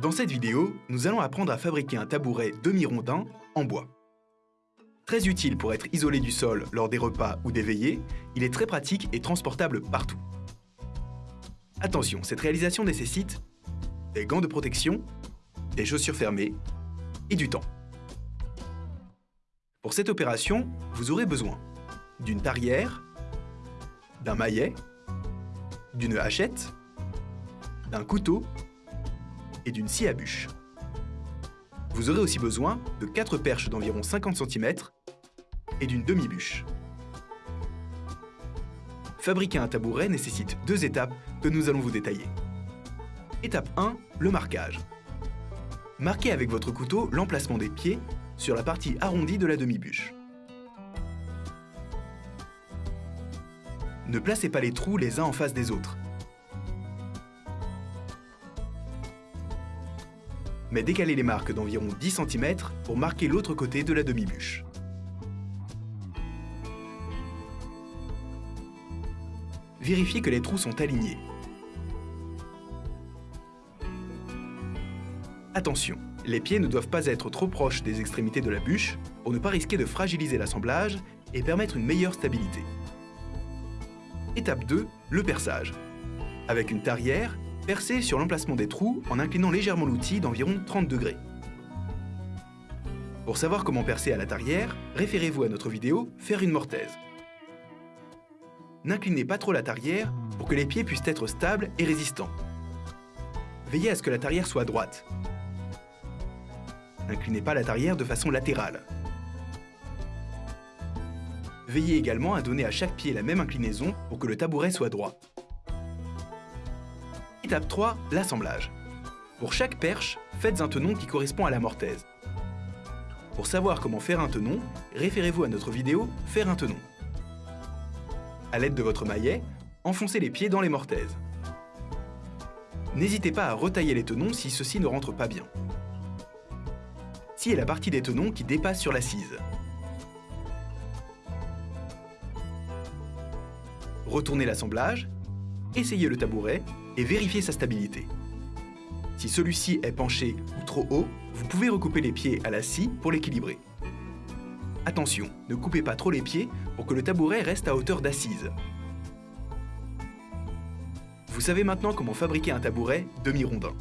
Dans cette vidéo, nous allons apprendre à fabriquer un tabouret demi-rondin en bois. Très utile pour être isolé du sol lors des repas ou des veillées, il est très pratique et transportable partout. Attention, cette réalisation nécessite des gants de protection, des chaussures fermées et du temps. Pour cette opération, vous aurez besoin d'une tarière, d'un maillet, d'une hachette, d'un couteau et d'une scie à bûche. Vous aurez aussi besoin de 4 perches d'environ 50 cm et d'une demi-bûche. Fabriquer un tabouret nécessite deux étapes que nous allons vous détailler. Étape 1, le marquage. Marquez avec votre couteau l'emplacement des pieds sur la partie arrondie de la demi-bûche. Ne placez pas les trous les uns en face des autres. Mais décalez les marques d'environ 10 cm pour marquer l'autre côté de la demi-bûche. Vérifiez que les trous sont alignés. Attention, les pieds ne doivent pas être trop proches des extrémités de la bûche pour ne pas risquer de fragiliser l'assemblage et permettre une meilleure stabilité. Étape 2, le perçage. Avec une tarière, percez sur l'emplacement des trous en inclinant légèrement l'outil d'environ 30 degrés. Pour savoir comment percer à la tarière, référez-vous à notre vidéo « Faire une mortaise ». N'inclinez pas trop la tarière pour que les pieds puissent être stables et résistants. Veillez à ce que la tarière soit droite. N'inclinez pas la tarière de façon latérale. Veillez également à donner à chaque pied la même inclinaison pour que le tabouret soit droit. Étape 3, l'assemblage. Pour chaque perche, faites un tenon qui correspond à la mortaise. Pour savoir comment faire un tenon, référez-vous à notre vidéo « Faire un tenon ». À l'aide de votre maillet, enfoncez les pieds dans les mortaises. N'hésitez pas à retailler les tenons si ceux-ci ne rentrent pas bien. Ci est la partie des tenons qui dépasse sur l'assise. Retournez l'assemblage, essayez le tabouret et vérifiez sa stabilité. Si celui-ci est penché ou trop haut, vous pouvez recouper les pieds à la scie pour l'équilibrer. Attention, ne coupez pas trop les pieds pour que le tabouret reste à hauteur d'assise. Vous savez maintenant comment fabriquer un tabouret demi-rondin.